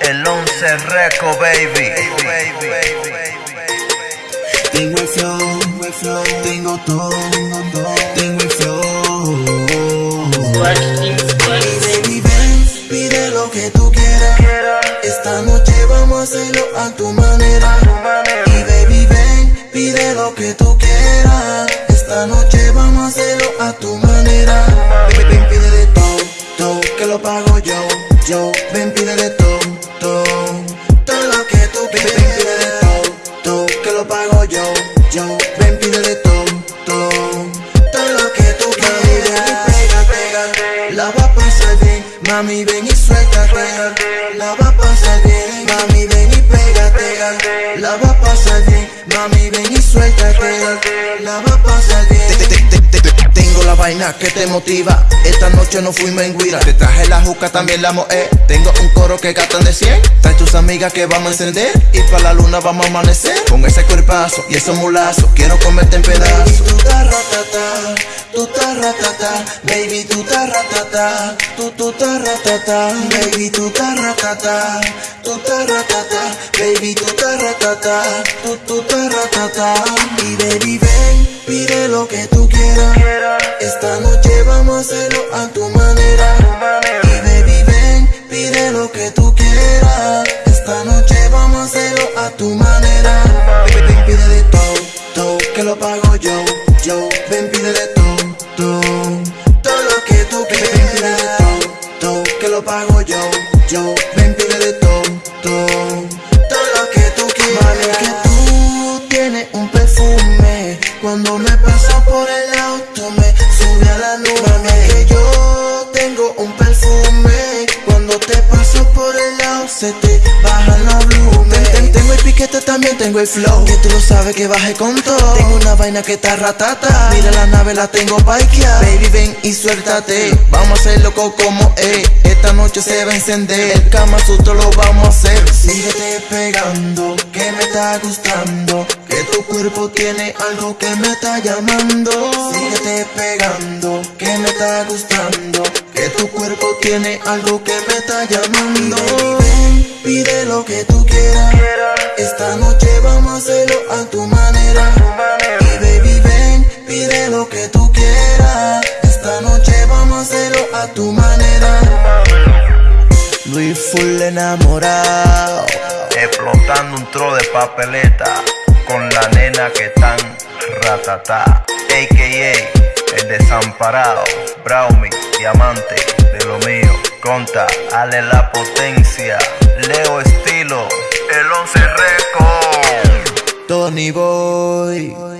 El 11 Reco, baby. Tengo el flow, tengo todo, tengo el flow. Baby, ven, pide lo que tú quieras. Esta noche vamos a hacerlo a tu manera. Y baby, ven, pide lo que tú quieras. Esta noche vamos a hacerlo a tu manera. Baby, ven, pide de todo, todo, que lo pago yo, yo. Ven, pide de todo, todo, todo lo que tú quieras. Ven, todo, todo, que lo pago yo, yo. Ven, pide de todo, todo, todo lo que tú quieras. Pega, pega, la va a pasar bien. Mami, ven y suéltate. La va a pasar bien. Mami, ven y pégate. La va a pasar bien. Mami, ven y suéltate. La va a. la vaina que te motiva. Esta noche no fuimos en guira. Te traje la juca, también la moé. Tengo un coro que gastan de 100. Trae tus amigas que vamos a encender. Y para la luna vamos a amanecer. Con ese cuerpazo y esos mulazos. Quiero comerte en Baby, pedazos. tú estás ratata, tú estás ratata, baby, tú estás ratata, tú tú estás ratata, baby, tú estás ratata, tú estás ratata, baby, tú estás ratata, tú tú estás ratata, y baby, ven, pide lo que tú hacerlo a tu manera, y baby, ven, pide lo que tú quieras, esta noche vamos a hacerlo a tu manera, ven, pide de todo, todo, que lo pago yo, yo, ven, pide de todo, todo, todo lo que tú quieras, ven, pide de todo, todo, que lo pago yo, yo, ven, pide de todo, todo, todo lo que tú quieras, es que tú tienes un perfume, cuando me pasas por el auto me a la nube, Mami, que yo tengo un perfume, cuando te paso por el lado se te bajan los volúmenes, Ten- tengo el piquete, también tengo el flow, que tú lo sabes que bajé con todo, tengo una vaina que está ratata, mira la nave la tengo bikeada, baby ven y suéltate, vamos a hacer loco como es, esta noche se va a encender, el Kama Sutra lo vamos a hacer, síguete pegando, que me está gustando, que tu cuerpo tiene algo que me está llamando, síguete pegando, que me está gustando, que tu cuerpo tiene algo que me está llamando, ven, pide lo que tú quieras, esta noche vamos a hacerlo a tu manera, y baby ven, pide lo que tú quieras, esta noche vamos a hacerlo a tu manera. Luis full enamorado. Explotando un tro de papeleta. Que tan ratata. AKA el desamparado. Brownie, diamante de lo mío. Conta, ale la potencia. Leo estilo. El 11 Record. Tony Boy.